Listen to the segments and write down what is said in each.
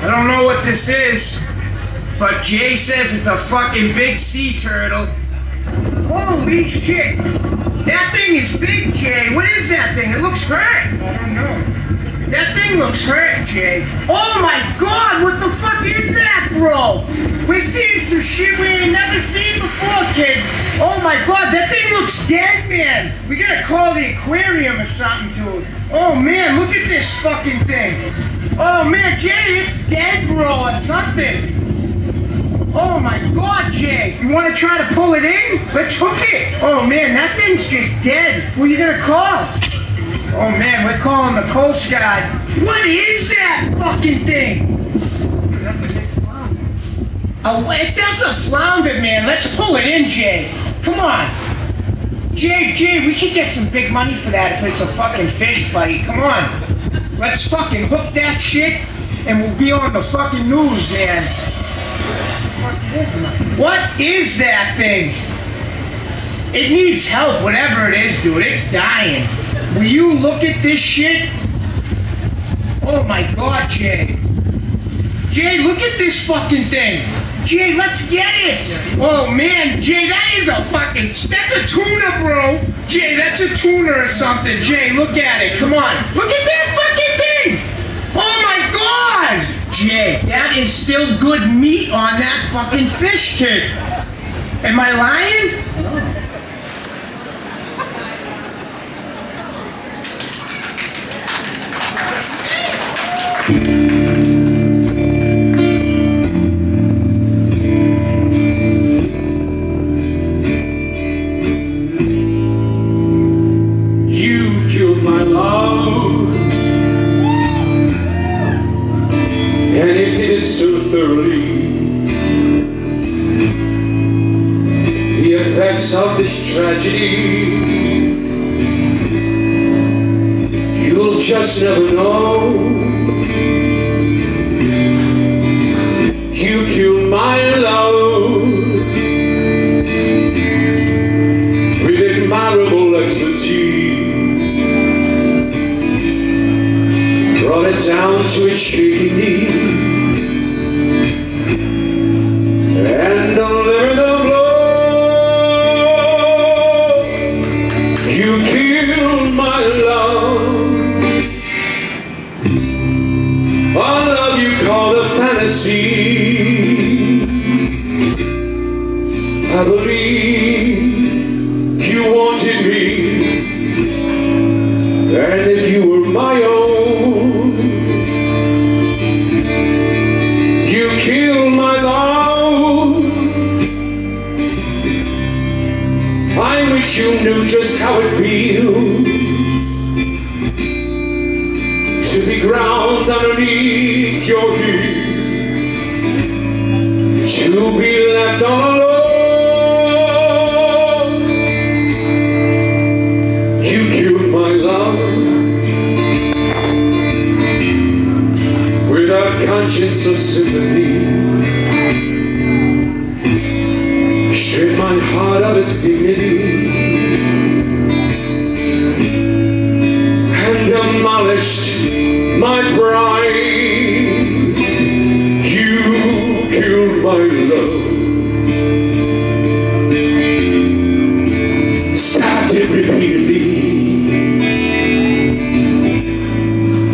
I don't know what this is, but Jay says it's a fucking big sea turtle. Holy shit! That thing is big, Jay. What is that thing? It looks hurt. I don't know. That thing looks hurt, Jay. Oh my god, what the fuck is that, bro? We're seeing some shit we ain't never seen before, kid. Oh my god, that thing looks dead, man. We gotta call the aquarium or something, dude. Oh man, look at this fucking thing. Oh man, Jay, it's dead, bro, or something. Oh my god, Jay! You wanna try to pull it in? Let's hook it! Oh man, that thing's just dead. Who are you gonna call? Oh man, we're calling the Coast Guard. What is that fucking thing? Oh, if that's a flounder, man, let's pull it in, Jay. Come on. Jay, Jay, we could get some big money for that if it's a fucking fish, buddy. Come on. Let's fucking hook that shit and we'll be on the fucking news, man. What is that thing? It needs help, whatever it is, dude. It's dying. Will you look at this shit? Oh my god, Jay. Jay, look at this fucking thing. Jay, let's get it. Oh man, Jay, that is a fucking, that's a tuna, bro. Jay, that's a tuna or something. Jay, look at it. Come on. Look at that fucking thing. Oh my That is still good meat on that fucking fish, kid. Am I lying? Tragedy You'll just never know. You killed my love. With admirable expertise. Brought it down to its shaky knee fantasy. I believe you wanted me. And if you were my own, you killed my love. I wish you knew just how it feels to be ground underneath your heels, to be left alone. You killed my love Without conscience of sympathy.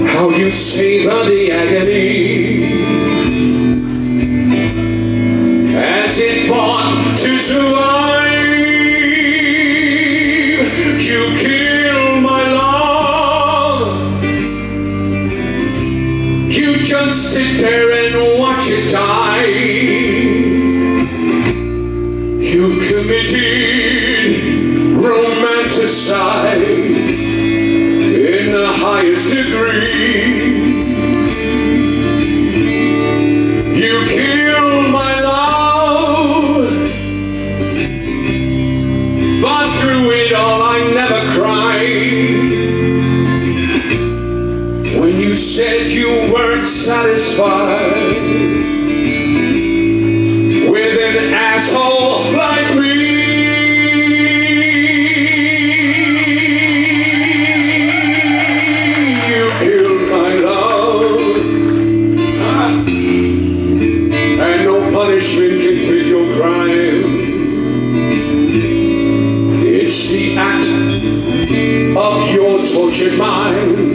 How you savor the agony as it fought to survive. Romanticide in the highest degree. You killed my love, but through it all I never cried. When you said you weren't satisfied with an asshole tortured mind.